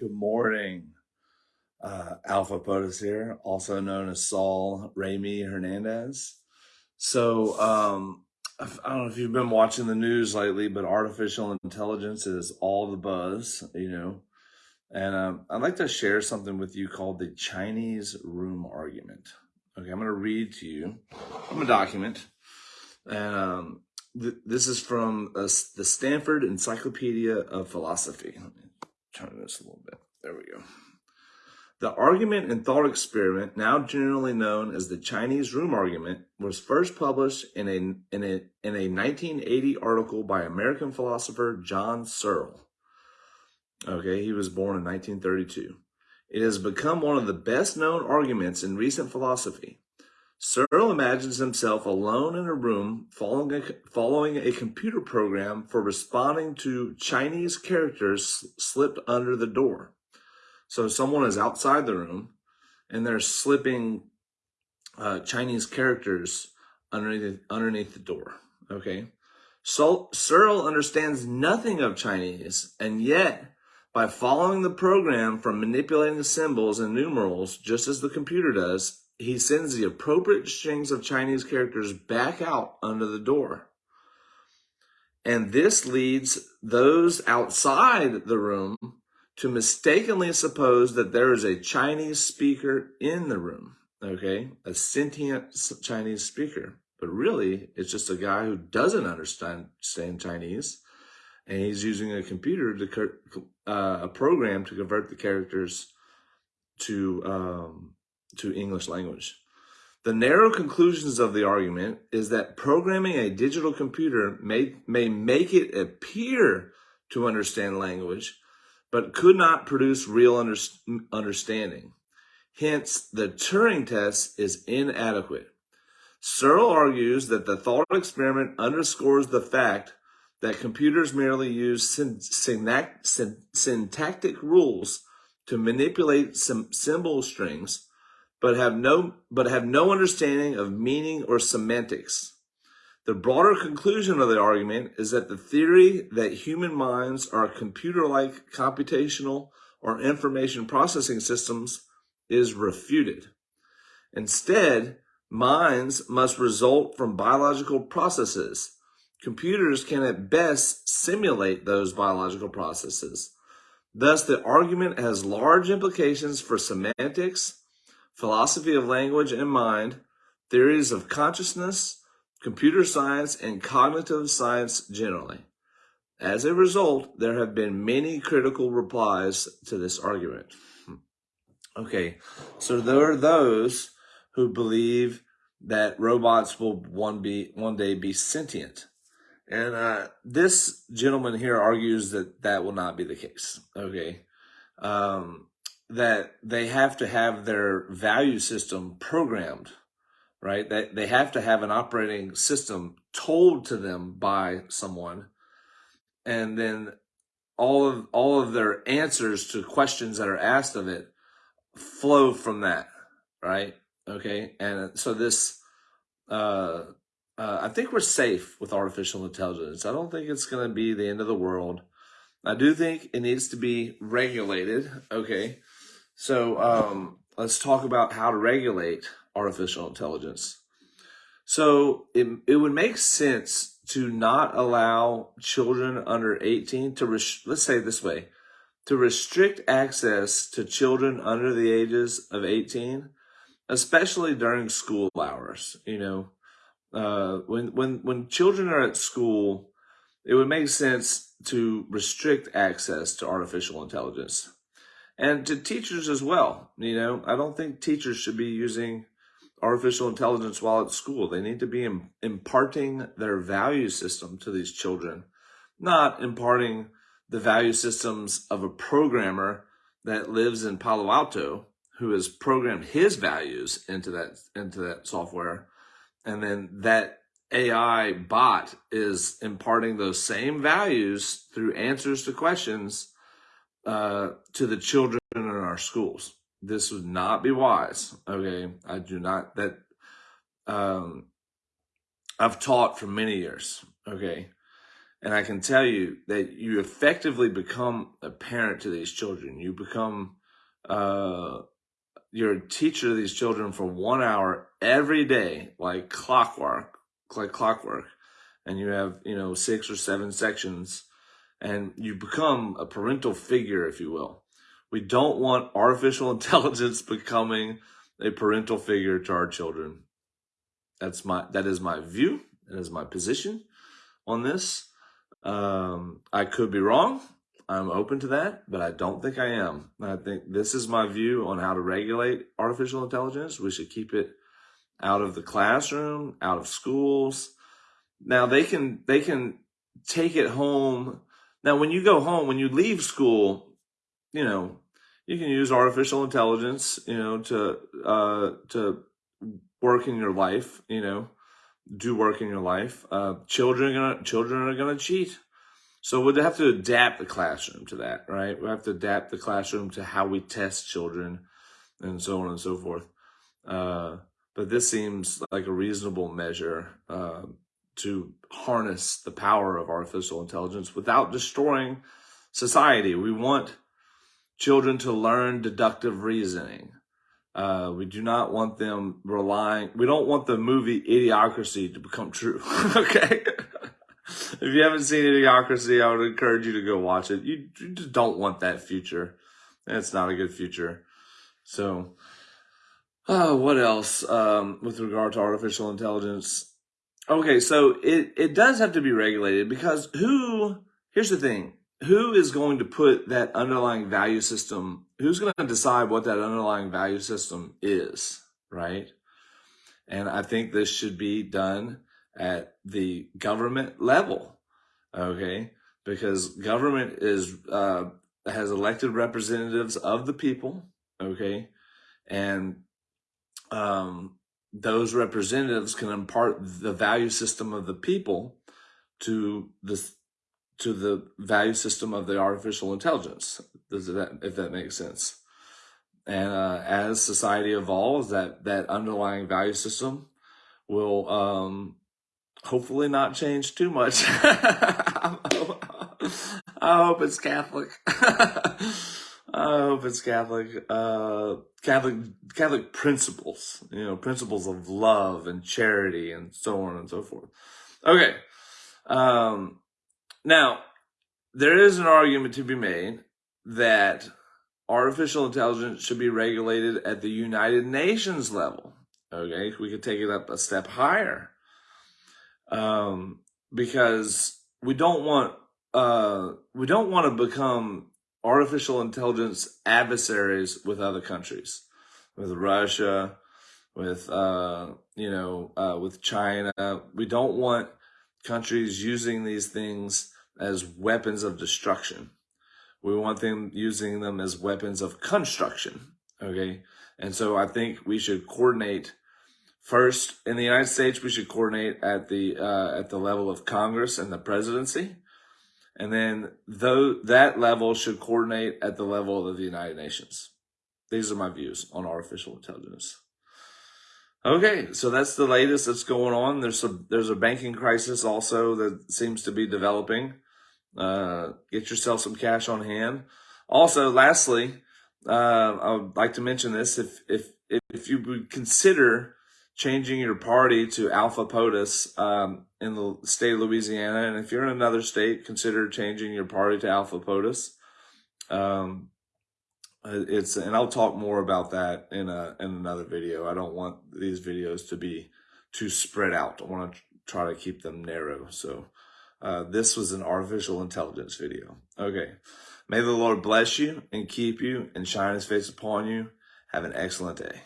Good morning. Uh, Alpha POTUS here, also known as Saul Remy Hernandez. So, um, I don't know if you've been watching the news lately, but artificial intelligence is all the buzz, you know. And um, I'd like to share something with you called the Chinese room argument. Okay, I'm going to read to you from a document. And um, th- this is from uh, the Stanford Encyclopedia of Philosophy. Turn this a little bit. There we go. The argument and thought experiment, now generally known as the Chinese room argument, was first published in a, in a, in a 1980 article by American philosopher John Searle. Okay, he was born in 1932. It has become one of the best known arguments in recent philosophy. Searle imagines himself alone in a room following a, following a computer program for responding to Chinese characters slipped under the door. So someone is outside the room and they're slipping uh, Chinese characters underneath, underneath the door. Okay. So Searle understands nothing of Chinese and yet by following the program from manipulating the symbols and numerals, just as the computer does, he sends the appropriate strings of Chinese characters back out under the door. And this leads those outside the room to mistakenly suppose that there is a Chinese speaker in the room, okay? A sentient Chinese speaker. But really, it's just a guy who doesn't understand Chinese, and he's using a computer to, uh, a program to convert the characters to, um, to English language. The narrow conclusions of the argument is that programming a digital computer may, may make it appear to understand language, but could not produce real under, understanding. Hence, the Turing test is inadequate. Searle argues that the thought experiment underscores the fact that computers merely use syntactic rules to manipulate some symbol strings but have no but have no understanding of meaning or semantics. The broader conclusion of the argument is that the theory that human minds are computer-like computational or information processing systems is refuted. Instead, minds must result from biological processes. Computers can at best simulate those biological processes. Thus, the argument has large implications for semantics, philosophy of language and mind, theories of consciousness, computer science, and cognitive science generally. As a result, there have been many critical replies to this argument. Okay, so there are those who believe that robots will one be one day be sentient. And uh, this gentleman here argues that that will not be the case. Okay. Um, that they have to have their value system programmed, right? That they have to have an operating system told to them by someone. And then all of all of their answers to questions that are asked of it flow from that, right? Okay. And so this uh uh, I think we're safe with artificial intelligence. I don't think it's going to be the end of the world. I do think it needs to be regulated. Okay. So um, let's talk about how to regulate artificial intelligence. So it, it would make sense to not allow children under 18 to, let's say this way, to restrict access to children under the ages of 18, especially during school hours. You know, uh, when, when, when children are at school, it would make sense to restrict access to artificial intelligence and to teachers as well. You know, I don't think teachers should be using artificial intelligence while at school. They need to be imparting their value system to these children, not imparting the value systems of a programmer that lives in Palo Alto who has programmed his values into that into that software and then that AI bot is imparting those same values through answers to questions uh, to the children in our schools. This would not be wise. Okay. I do not, that, um, I've taught for many years. Okay. And I can tell you that you effectively become a parent to these children. You become, uh, you're a teacher to these children for one hour every day, like clockwork, like clockwork. And you have, you know, six or seven sections and you become a parental figure, if you will. We don't want artificial intelligence becoming a parental figure to our children. That's my, that is my view. That is my position on this. Um, I could be wrong. I'm open to that, but I don't think I am. I think this is my view on how to regulate artificial intelligence. We should keep it out of the classroom, out of schools. Now they can, they can take it home. Now, when you go home, when you leave school, you know, you can use artificial intelligence, you know, to, uh, to work in your life, you know, do work in your life. Uh, children, are gonna, children are going to cheat. So we'd have to adapt the classroom to that, right? We have to adapt the classroom to how we test children and so on and so forth. Uh, but this seems like a reasonable measure uh, to harness the power of artificial intelligence without destroying society. We want children to learn deductive reasoning. Uh, we do not want them relying, we don't want the movie Idiocracy to become true. okay. if you haven't seen Idiocracy, I would encourage you to go watch it. You, you just don't want that future. It's not a good future. So, uh, what else um, with regard to artificial intelligence? Okay, so it, it does have to be regulated because who, here's the thing, who is going to put that underlying value system, who's going to decide what that underlying value system is, right? And I think this should be done at the government level, okay? Because government is, uh, has elected representatives of the people, okay? And, um, those representatives can impart the value system of the people to the to the value system of the artificial intelligence. Does that, if that makes sense? And uh, as society evolves, that that underlying value system will um, hopefully not change too much. I hope it's Catholic. I hope it's Catholic. Uh, Catholic Catholic principles, you know, principles of love and charity and so on and so forth. Okay. Um, now, there is an argument to be made that artificial intelligence should be regulated at the United Nations level. Okay, we could take it up a step higher. Um, because we don't want uh, we don't want to become artificial intelligence adversaries with other countries, with Russia, with uh, you know, uh, with China. We don't want countries using these things as weapons of destruction. We want them using them as weapons of construction. Okay. And so I think we should coordinate first in the United States. We should coordinate at the, uh, at the level of Congress and the presidency. And then though that level should coordinate at the level of the United Nations. These are my views on artificial intelligence. Okay, so that's the latest that's going on. There's a there's a banking crisis also that seems to be developing. Uh, get yourself some cash on hand. Also, lastly, uh, I would like to mention this: if if if you would consider changing your party to Alpha POTUS um, in the state of Louisiana, and if you're in another state, consider changing your party to Alpha POTUS. Um, uh, it's and I'll talk more about that in a in another video. I don't want these videos to be too spread out. I want to try to keep them narrow. So uh, this was an artificial intelligence video. Okay. May the Lord bless you and keep you and shine his face upon you. Have an excellent day.